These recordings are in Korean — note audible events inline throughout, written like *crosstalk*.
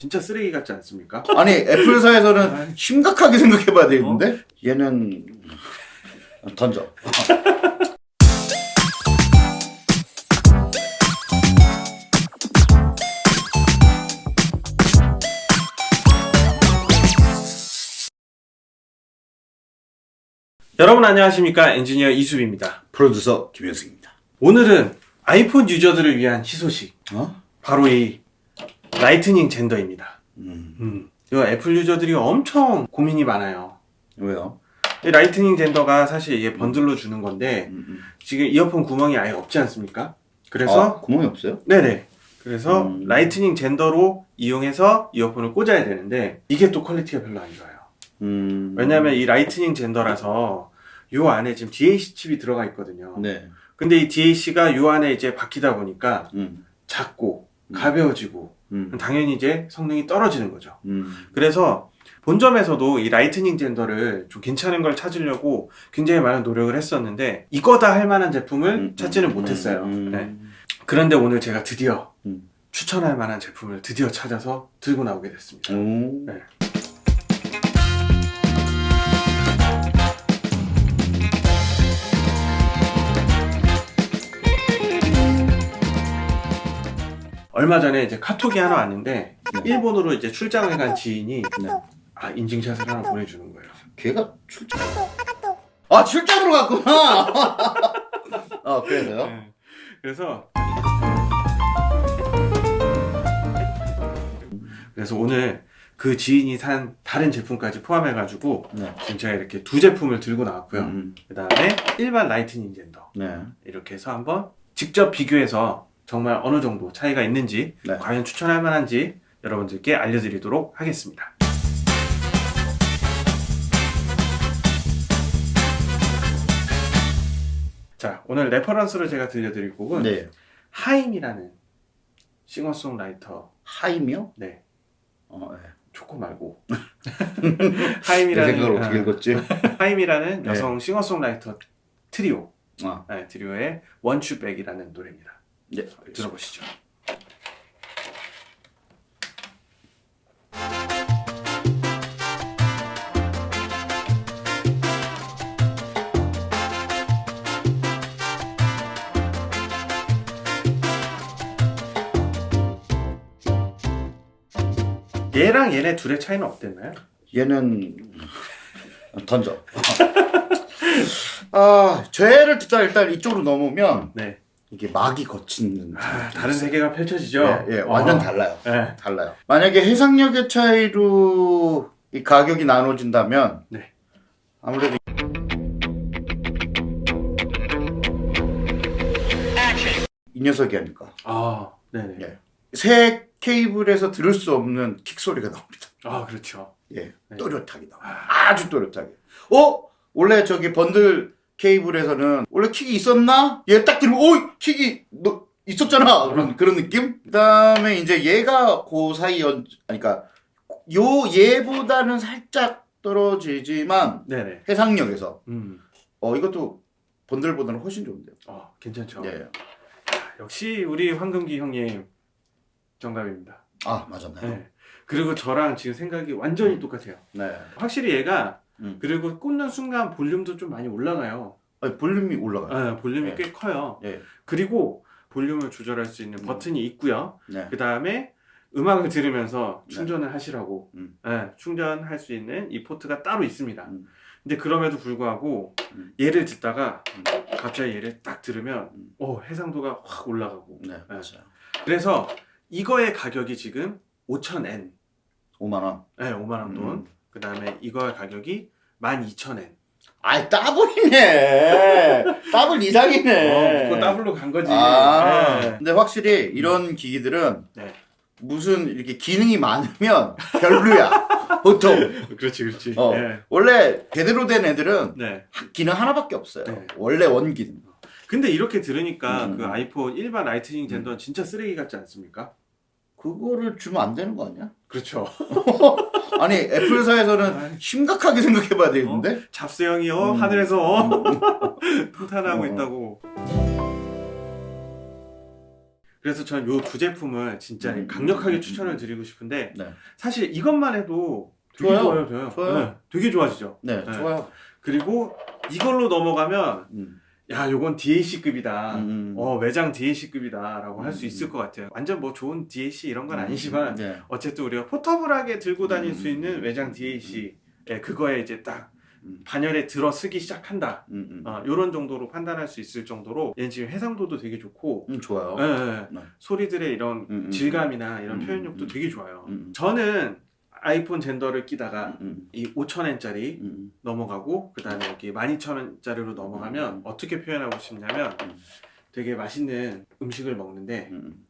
진짜 쓰레기 같지 않습니까? 아니 애플사에서는 심각하게 생각해봐야 되겠는데 얘는 던져. 여러분 안녕하십니까 엔지니어 이수빈입니다. 프로듀서 김현승입니다. 오늘은 아이폰 유저들을 위한 희소식 어? 바로 이 Lightning gender입니다. 음, 음, 이거 애플 유저들이 엄청 고민이 많아요. 왜요? 이 Lightning gender가 사실 이게 번들로 주는 건데 음, 음. 지금 이어폰 구멍이 아예 없지 않습니까? 아, 그래서 구멍이 없어요? 네네. 그래서 음. Lightning gender로 이용해서 이어폰을 꽂아야 되는데 이게 또 quality가 별로 안 좋아요. 음, 왜냐면 이 Lightning gender라서 요 안에 지금 DAC 칩이 들어가 있거든요. 네. 근데 이 DAC가 요 안에 이제 박히다 보니까 음, 작고 음. 가벼워지고 음, 당연히 이제 성능이 떨어지는 거죠. 음. 그래서 본점에서도 이 Lightning gender를 좀 괜찮은 걸 찾으려고 굉장히 많은 노력을 했었는데 이거다 할 만한 제품을 음, 찾지는 음, 못했어요. 음, 네. 그런데 오늘 제가 드디어 음. 추천할 만한 제품을 드디어 찾아서 들고 나오게 됐습니다. 오. 네. 얼마 전에 이제 카톡이 하나 왔는데 네. 일본으로 이제 출장을 간 지인이 네. 아 인증샷을 하나 보내주는 거예요. 걔가 출장. 아 출장으로 갔구나. *laughs* 아 그래서요? 네. 그래서 그래서 오늘 그 지인이 산 다른 제품까지 포함해 가지고 네. 지금 제가 이렇게 두 제품을 들고 나왔고요. 음, 그 다음에 일반 Lightning gender 네. 이렇게 해서 한번 직접 비교해서 정말 어느 정도 차이가 있는지 네. 과연 추천할 만한지 여러분들께 알려드리도록 하겠습니다. 자 오늘 reference로 제가 들려드릴 곡은 네. 하임이라는 싱어송라이터 하임이요? 네 어, 네. 초코 말고 *laughs* 내 하임이라는 생각을 어떻게 아, 읽었지? *laughs* 하임이라는 네. 여성 싱어송라이터 트리오 아, 네, 트리오의 원추백이라는 노래입니다. 네. 들어보. 들어보시죠. 얘랑 얘네 둘의 차이는 어땠나요? 얘는 던져. *laughs* 아, 죄를 듣다 일단 이쪽으로 넘으면 네. 이게 막이 거친 아, 다른 세계가 펼쳐지죠. 예, 예, 완전 어. 달라요. 네. 달라요. 만약에 해상력의 차이로 이 가격이 나눠진다면 네. 아무래도 이 녀석이 아닐까. 아, 네네. 예. 새 케이블에서 들을 수 없는 킥 소리가 나옵니다. 아, 그렇죠. 예, 네. 또렷하게 나와. 아주 또렷하게. 어? 원래 저기 번들 케이블에서는 원래 킥이 있었나? 얘 딱 들으면 오 킥이 너 있었잖아 그런 그런 느낌. 그 다음에 이제 얘가 그 사이 연 그러니까 요 얘보다는 살짝 떨어지지만 네네. 해상력에서 음. 어 이것도 번들보다는 훨씬 좋은데요. 어, 괜찮죠. 예. 역시 우리 황금기 형님 정답입니다. 아 맞았나요? 네. 그리고 저랑 지금 생각이 완전히 똑같아요. 네. 확실히 얘가 음. 그리고 꽂는 순간 볼륨도 좀 많이 올라가요. 아니, 볼륨이 올라가요. 네, 볼륨이 네. 꽤 커요. 예. 그리고 볼륨을 조절할 수 있는 음. 버튼이 있고요. 네. 그 다음에 음악을 들으면서 네. 충전을 하시라고 음. 네, 충전할 수 있는 이 포트가 따로 있습니다. 음. 근데 그럼에도 불구하고 음. 얘를 듣다가 음. 갑자기 얘를 딱 들으면 음. 어, 해상도가 확 올라가고 네, 맞아요. 그래서 이거의 가격이 지금 5,000엔 5만 원. 네, 5만원 돈 음. 그 다음에 이거의 가격이 12,000엔 아이 따블이네. *laughs* 따블 이상이네. 어, 그거 더블로 간 거지 아, 네. 근데 확실히 이런 기기들은 네. 무슨 이렇게 기능이 많으면 별로야. *laughs* 보통 그렇지 그렇지 어. 네. 원래 제대로 된 애들은 네. 기능 하나밖에 없어요. 네. 원래 원 기능. 근데 이렇게 들으니까 음. 그 아이폰 일반 Lightning gender는 진짜 쓰레기 같지 않습니까? 그거를 주면 안 되는 거 아니야? 그렇죠 *laughs* 아니 애플사에서는. 심각하게 생각해봐야 되는데. 잡스형이요 음. 하늘에서 *laughs* 통탄하고 어. 있다고 그래서 저는 요 두 제품을 진짜 음, 강력하게 음, 추천을 음. 드리고 싶은데 네. 사실 이것만 해도 되게 좋아요. 좋아요, 좋아요. 좋아요. 네, 되게 좋아지죠. 네, 네. 좋아요. 그리고 이걸로 넘어가면 음. 야, 요건 DAC급이다. 음. 어, 외장 DAC급이다 라고 할수 음. 있을 것 같아요. 완전 뭐 좋은 DAC 이런 건 아니지만 네. 어쨌든 우리가 포터블하게 들고 다닐 음. 수 있는 외장 DAC 예, 그거에 이제 딱 음. 반열에 들어 쓰기 시작한다. 음, 음. 어, 요런 정도로 판단할 수 있을 정도로 얘는 지금 해상도도 되게 좋고 음, 좋아요. 예, 예. 네. 소리들의 이런 음, 음. 질감이나 이런 음, 표현력도 음. 되게 좋아요. 음. 저는 아이폰 젠더를 끼다가 음, 이 5천엔짜리 음, 넘어가고 그 다음에 여기 12,000원짜리로 넘어가면 음. 어떻게 표현하고 싶냐면 음. 되게 맛있는 음식을 먹는데 음,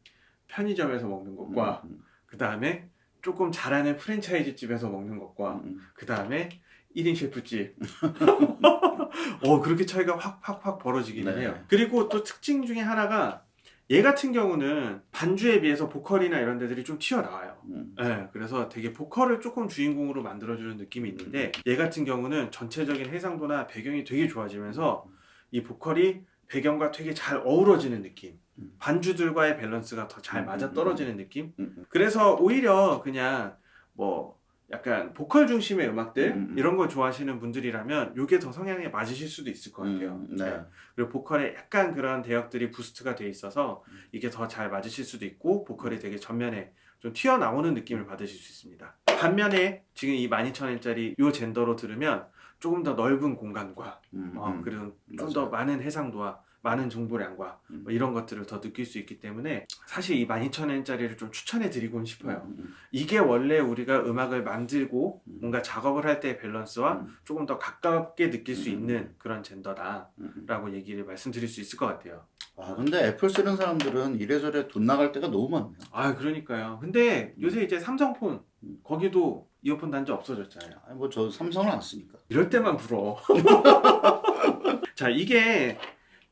편의점에서 먹는 것과 음, 그 다음에 조금 잘하는 프랜차이즈 집에서 먹는 음, 것과 음. 그 다음에 1인 셰프집 *laughs* 어 그렇게 차이가 확 확 확 벌어지기는 네. 해요 그리고 또 특징 중에 하나가 얘 같은 경우는 반주에 비해서 보컬이나 이런 데들이 좀 튀어나와요 음. 네, 그래서 되게 보컬을 조금 주인공으로 만들어주는 느낌이 있는데 얘 같은 경우는 전체적인 해상도나 배경이 되게 좋아지면서 이 보컬이 배경과 되게 잘 어우러지는 느낌 음. 반주들과의 밸런스가 더잘 음, 맞아 음, 떨어지는 느낌 음, 음. 그래서 오히려 그냥 뭐 약간 보컬 중심의 음악들 음, 음. 이런 걸 좋아하시는 분들이라면 이게 더 성향에 맞으실 수도 있을 것 같아요 음, 네. 그리고 보컬에 약간 그런 대역들이 부스트가 돼 있어서 이게 더 잘 맞으실 수도 있고 보컬이 되게 전면에 좀 튀어나오는 느낌을 받으실 수 있습니다. 반면에 지금 이 12,000원짜리 이 젠더로 들으면 조금 더 넓은 공간과 음, 어, 음. 그리고 좀. 더 많은 해상도와 많은 정보량과 음. 뭐 이런 것들을 더 느낄 수 있기 때문에 사실 이 12,000원짜리를 좀 추천해 드리고는 싶어요. 음, 음, 이게 원래 우리가 음악을 만들고 음. 뭔가 작업을 할 때의 밸런스와 음. 조금 더 가깝게 느낄 수 음. 있는 그런 젠더다. 음, 음. 라고 얘기를 말씀드릴 수 있을 것 같아요. 아 근데 애플 쓰는 사람들은 이래저래 돈 나갈 때가 너무 많네요. 아, 그러니까요. 근데 요새 이제 삼성폰 음. 거기도 이어폰 단자 없어졌잖아요. 아니 뭐 저 삼성을 안 쓰니까. 이럴 때만 불어. *laughs* 자, 이게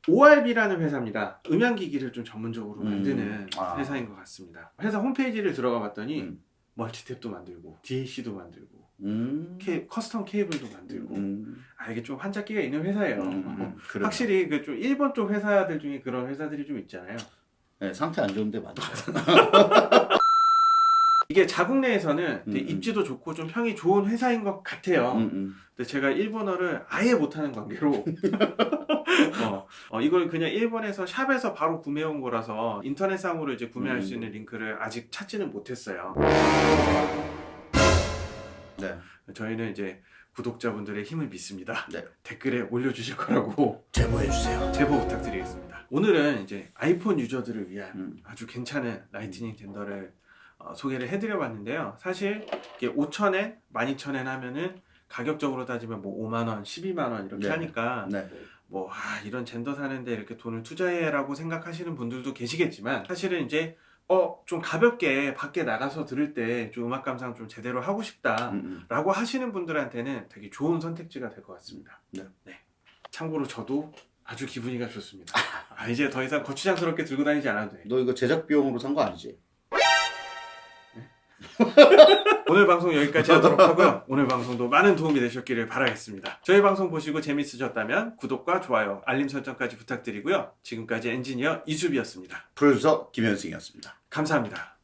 ORB라는 회사입니다. 음향기기를 좀 전문적으로 음. 만드는 아. 회사인 것 같습니다. 회사 홈페이지를 들어가 봤더니 음. 멀티탭도 만들고 DAC도 만들고 음. 케, custom 케이블도 만들고 음. 아 이게 좀 환자끼가 있는 회사예요. 음, 음, 그래요. 확실히 그 좀 일본 쪽 회사들 중에 그런 회사들이 좀 있잖아요. 네, 상태 안 좋은데 많죠. *laughs* 이게 자국 내에서는 음, 음. 입지도 좋고 좀 평이 좋은 회사인 것 같아요. 음, 음. 근데 제가 일본어를 아예 못하는 관계로 *laughs* 어, 어, 이걸 그냥 일본에서 shop에서 바로 구매한 거라서 인터넷상으로 이제 구매할 음. 수 있는 링크를 아직 찾지는 못했어요. 네. 저희는 이제 구독자분들의 힘을 믿습니다. 네. 댓글에 올려주실 거라고 *laughs* 제보해 주세요. 제보 부탁드리겠습니다. 오늘은 이제 아이폰 유저들을 위한 음. 아주 괜찮은 Lightning 젠더를 어, 소개를 해드려 봤는데요. 사실 이게 5,000엔, 12,000엔 하면은 가격적으로 따지면 뭐 5만원, 12만원 이렇게 네. 하니까 네. 뭐 아, 이런 젠더 사는데 이렇게 돈을 투자해 라고 생각하시는 분들도 계시겠지만 사실은 이제 어 좀 가볍게 밖에 나가서 들을 때 좀 음악 감상 좀 제대로 하고 싶다 음, 음. 라고 하시는 분들한테는 되게 좋은 선택지가 될 것 같습니다 네. 참고로 저도 아주 기분이가 좋습니다 아, 이제 더 이상 거추장스럽게 들고 다니지 않아도 돼 너 이거 제작 비용으로 산 거 아니지? *laughs* 오늘 방송 여기까지 하도록 하고요. *laughs* 오늘 방송도 많은 도움이 되셨기를 바라겠습니다. 저희 방송 보시고 재밌으셨다면 구독과 좋아요 알림 설정까지 부탁드리고요. 지금까지 엔지니어 이수비였습니다. 프로듀서 김현승이었습니다. 감사합니다